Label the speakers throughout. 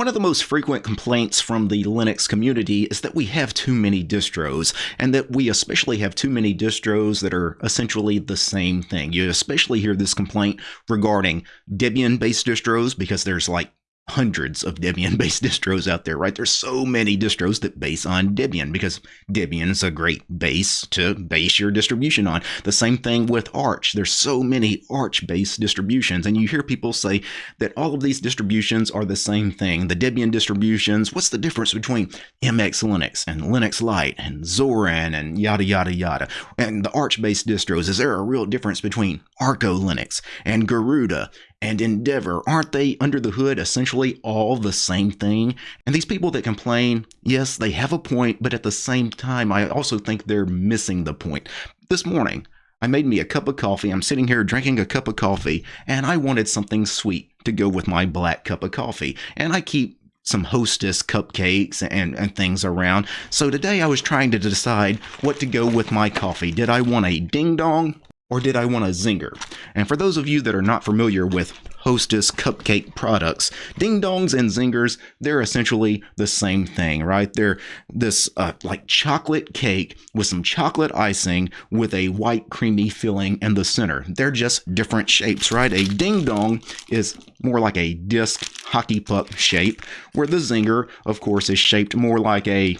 Speaker 1: One of the most frequent complaints from the Linux community is that we have too many distros, and that we especially have too many distros that are essentially the same thing. You especially hear this complaint regarding Debian based distros because there's like hundreds of Debian based distros out there, right? There's so many distros that base on Debian because Debian is a great base to base your distribution on. The same thing with Arch. There's so many Arch based distributions, and you hear people say that all of these distributions are the same thing. The Debian distributions, what's the difference between MX Linux and Linux Lite and Zorin and yada yada yada? And the Arch based distros, is there a real difference between Arco Linux and Garuda and Endeavour, aren't they under the hood essentially all the same thing? And these people that complain, yes, they have a point, but at the same time, I also think they're missing the point. This morning, I made me a cup of coffee. I'm sitting here drinking a cup of coffee, and I wanted something sweet to go with my black cup of coffee. And I keep some hostess cupcakes and, and things around. So today I was trying to decide what to go with my coffee. Did I want a ding dong or did I want a zinger? And for those of you that are not familiar with Hostess cupcake products, ding dongs and zingers, they're essentially the same thing, right? They're this uh, like chocolate cake with some chocolate icing with a white creamy filling in the center. They're just different shapes, right? A ding dong is more like a disc hockey puck shape, where the zinger, of course, is shaped more like a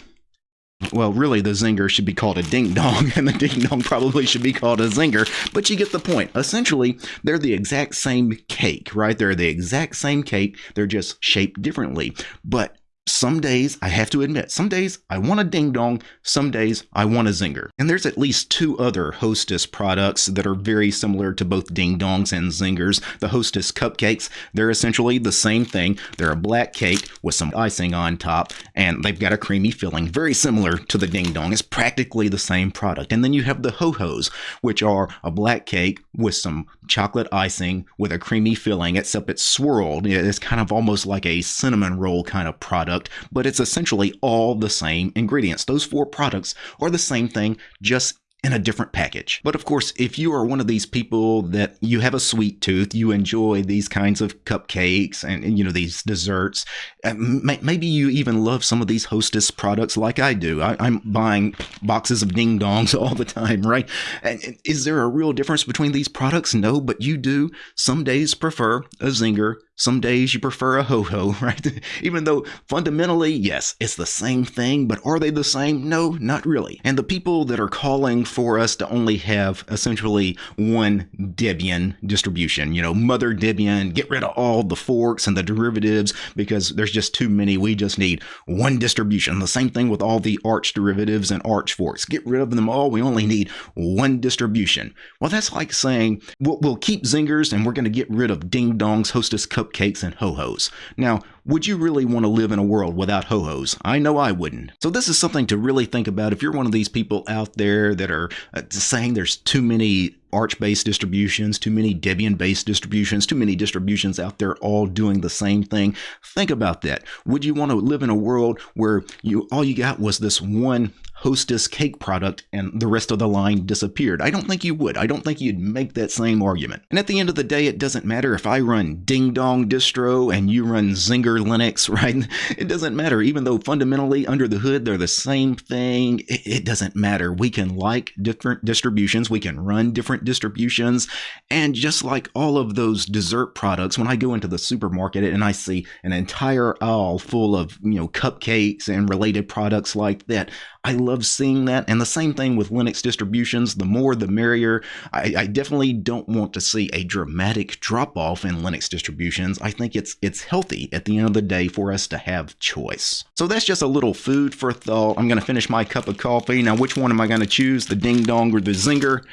Speaker 1: well, really, the zinger should be called a ding dong, and the ding dong probably should be called a zinger, but you get the point. Essentially, they're the exact same cake, right? They're the exact same cake, they're just shaped differently. But some days, I have to admit, some days I want a ding dong, some days I want a zinger. And there's at least two other Hostess products that are very similar to both ding dongs and zingers. The Hostess cupcakes, they're essentially the same thing. They're a black cake with some icing on top, and they've got a creamy filling, very similar to the ding dong. It's practically the same product. And then you have the ho hos, which are a black cake with some chocolate icing with a creamy filling, except it's swirled. It's kind of almost like a cinnamon roll kind of product, but it's essentially all the same ingredients. Those four products are the same thing, just in a different package. But of course, if you are one of these people that you have a sweet tooth, you enjoy these kinds of cupcakes and, and you know these desserts, maybe you even love some of these Hostess products like I do. I, am buying boxes of ding dongs all the time, right? And is there a real difference between these products? No, but you do. Some days prefer a zinger some days you prefer a ho ho, right? Even though fundamentally, yes, it's the same thing, but are they the same? No, not really. And the people that are calling for us to only have essentially one Debian distribution, you know, mother Debian, get rid of all the forks and the derivatives because there's just too many. We just need one distribution. The same thing with all the Arch derivatives and Arch forks. Get rid of them all. We only need one distribution. Well, that's like saying we'll, we'll keep zingers and we're going to get rid of ding dongs, hostess cup cupcakes and ho-hos. Now, would you really want to live in a world without ho-hos? I know I wouldn't. So this is something to really think about if you're one of these people out there that are uh, saying there's too many Arch-based distributions, too many Debian-based distributions, too many distributions out there all doing the same thing. Think about that. Would you want to live in a world where you all you got was this one Hostess cake product and the rest of the line disappeared. I don't think you would. I don't think you'd make that same argument. And at the end of the day, it doesn't matter if I run Ding Dong distro and you run Zinger Linux, right? It doesn't matter. Even though fundamentally under the hood they're the same thing, it, doesn't matter. We can like different distributions, we can run different distributions, and just like all of those dessert products, when I go into the supermarket and I see an entire aisle full of, you know, cupcakes and related products like that, I love seeing that. And the same thing with Linux distributions. The more, the merrier. I, I definitely don't want to see a dramatic drop off in Linux distributions. I think it's it's healthy at the end of the day for us to have choice. So that's just a little food for thought. I'm going to finish my cup of coffee. Now, which one am I going to choose? The Ding Dong or the Zinger?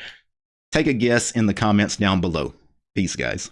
Speaker 1: Take a guess in the comments down below. Peace, guys.